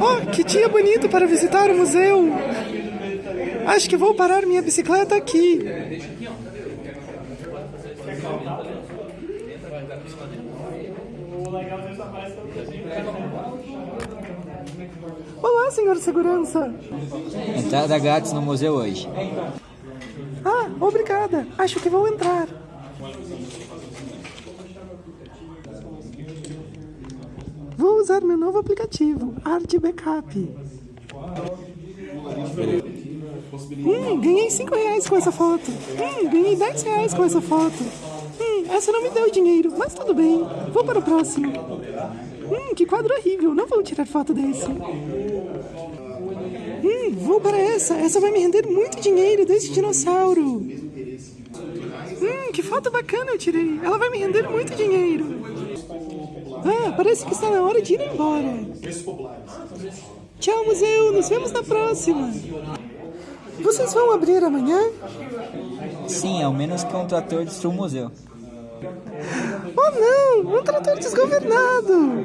Oh, que dia bonito para visitar o museu! Acho que vou parar minha bicicleta aqui. Olá, senhor segurança. Entrada grátis no museu hoje. Ah, obrigada. Acho que vou entrar. Vou usar meu novo aplicativo, Art Backup. Hum, ganhei 5 reais com essa foto. Hum, ganhei 10 reais com essa foto. Hum, essa não me deu dinheiro, mas tudo bem. Vou para o próximo. Hum, que quadro horrível. Não vou tirar foto desse. Hum, vou para essa. Essa vai me render muito dinheiro desse dinossauro. Hum, que foto bacana eu tirei. Ela vai me render muito dinheiro. Ah, parece que está na hora de ir embora. Tchau, museu. Nos vemos na próxima. Vocês vão abrir amanhã? Sim, ao menos que um trator destrua o museu. Oh não! Um trator desgovernado!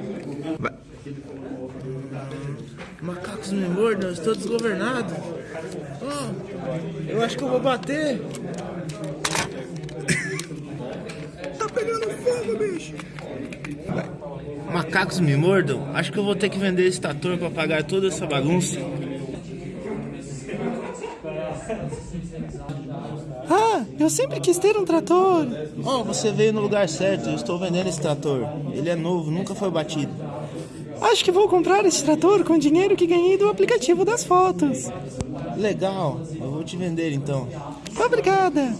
Macacos me mordam, eu estou desgovernado. Oh, eu acho que eu vou bater. Tá pegando fogo, bicho! Macacos me mordam? Acho que eu vou ter que vender esse trator para pagar toda essa bagunça. Ah, eu sempre quis ter um trator. Oh, você veio no lugar certo. Eu estou vendendo esse trator. Ele é novo, nunca foi batido. Acho que vou comprar esse trator com o dinheiro que ganhei do aplicativo das fotos. Legal, eu vou te vender então. Obrigada.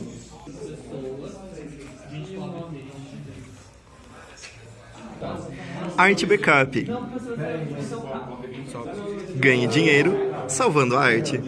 Arte Backup. Ganhe dinheiro salvando a arte.